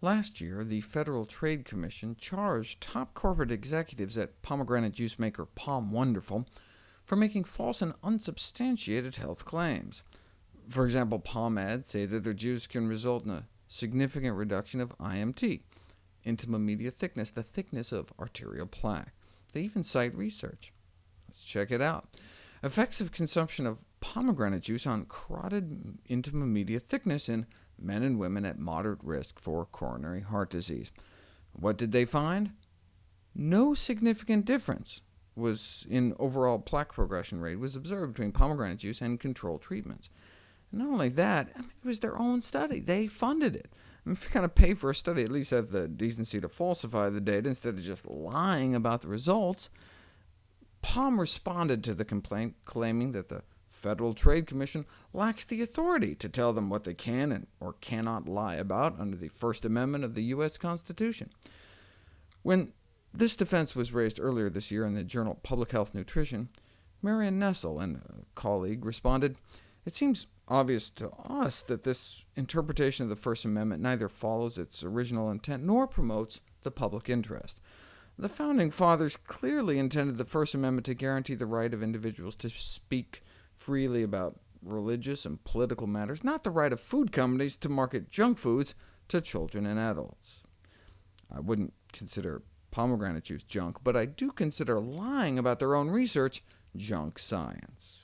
Last year, the Federal Trade Commission charged top corporate executives at pomegranate juice maker POM Wonderful for making false and unsubstantiated health claims. For example, POM ads say that their juice can result in a significant reduction of IMT, intima media thickness, the thickness of arterial plaque. They even cite research. Let's check it out. Effects of consumption of pomegranate juice on carotid intima media thickness in men and women at moderate risk for coronary heart disease. What did they find? No significant difference was in overall plaque progression rate was observed between pomegranate juice and control treatments. And not only that, I mean, it was their own study. They funded it. I mean, if you're going to pay for a study, at least have the decency to falsify the data instead of just lying about the results. POM responded to the complaint, claiming that the Federal Trade Commission lacks the authority to tell them what they can and or cannot lie about under the First Amendment of the U.S. Constitution. When this defense was raised earlier this year in the journal Public Health Nutrition, Marion Nestle and a uh, colleague responded, It seems obvious to us that this interpretation of the First Amendment neither follows its original intent nor promotes the public interest. The Founding Fathers clearly intended the First Amendment to guarantee the right of individuals to speak freely about religious and political matters, not the right of food companies to market junk foods to children and adults. I wouldn't consider pomegranate juice junk, but I do consider lying about their own research junk science.